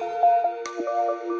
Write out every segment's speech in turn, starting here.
Música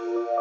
you.